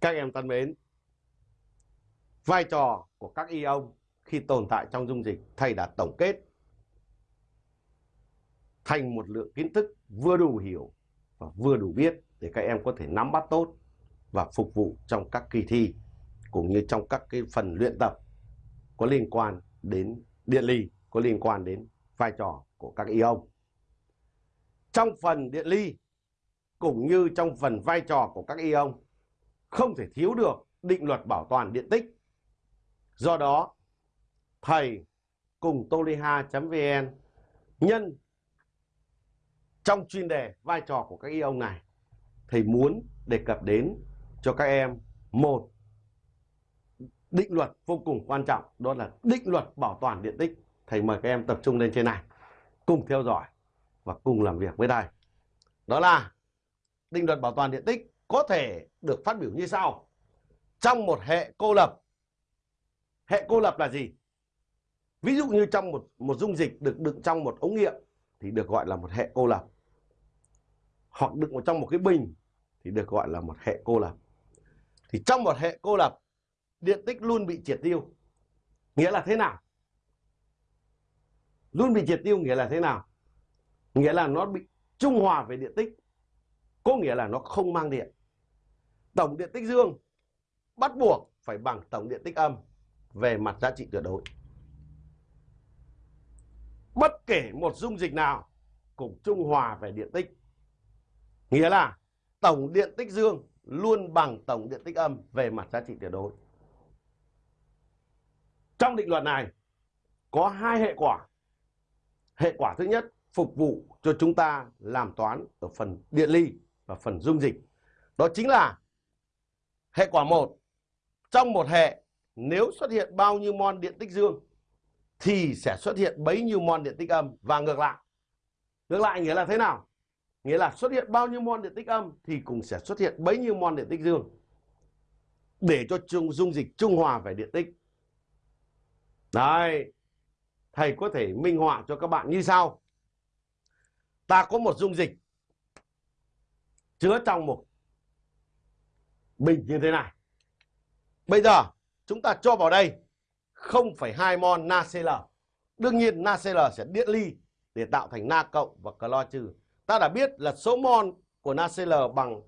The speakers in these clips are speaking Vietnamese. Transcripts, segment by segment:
Các em thân mến, vai trò của các ion khi tồn tại trong dung dịch thầy đã tổng kết thành một lượng kiến thức vừa đủ hiểu và vừa đủ biết để các em có thể nắm bắt tốt và phục vụ trong các kỳ thi cũng như trong các cái phần luyện tập có liên quan đến điện ly, có liên quan đến vai trò của các ion. Trong phần điện ly cũng như trong phần vai trò của các ion không thể thiếu được định luật bảo toàn điện tích. Do đó, thầy cùng toliha.vn nhân trong chuyên đề vai trò của các ion này thầy muốn đề cập đến cho các em một định luật vô cùng quan trọng đó là định luật bảo toàn điện tích thầy mời các em tập trung lên trên này cùng theo dõi và cùng làm việc với thầy đó là định luật bảo toàn điện tích có thể được phát biểu như sau. Trong một hệ cô lập, hệ cô lập là gì? Ví dụ như trong một một dung dịch được đựng trong một ống nghiệm thì được gọi là một hệ cô lập. Hoặc đựng vào trong một cái bình thì được gọi là một hệ cô lập. Thì trong một hệ cô lập, điện tích luôn bị triệt tiêu. Nghĩa là thế nào? Luôn bị triệt tiêu nghĩa là thế nào? Nghĩa là nó bị trung hòa về điện tích. Có nghĩa là nó không mang điện tổng điện tích dương, bắt buộc phải bằng tổng điện tích âm về mặt giá trị tuyệt đối. Bất kể một dung dịch nào cũng trung hòa về điện tích. Nghĩa là tổng điện tích dương luôn bằng tổng điện tích âm về mặt giá trị tuyệt đối. Trong định luật này, có hai hệ quả. Hệ quả thứ nhất, phục vụ cho chúng ta làm toán ở phần điện ly và phần dung dịch. Đó chính là hệ quả một trong một hệ nếu xuất hiện bao nhiêu mol điện tích dương thì sẽ xuất hiện bấy nhiêu mol điện tích âm. Và ngược lại ngược lại nghĩa là thế nào? Nghĩa là xuất hiện bao nhiêu mol điện tích âm thì cũng sẽ xuất hiện bấy nhiêu mol điện tích dương. Để cho chung dung dịch trung hòa về điện tích. Đấy, thầy có thể minh họa cho các bạn như sau. Ta có một dung dịch chứa trong một bình như thế này. Bây giờ chúng ta cho vào đây 0,2 mol NaCl. Đương nhiên NaCl sẽ điện ly để tạo thành Na cộng và clo trừ. Ta đã biết là số mol của NaCl bằng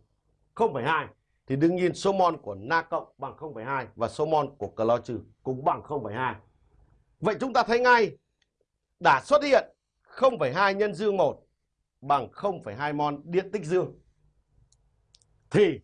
0,2 thì đương nhiên số mol của Na cộng bằng 0,2 và số mol của clo trừ cũng bằng 0,2. Vậy chúng ta thấy ngay đã xuất hiện 0,2 nhân dương 1 bằng 0,2 mol điện tích dương. Thì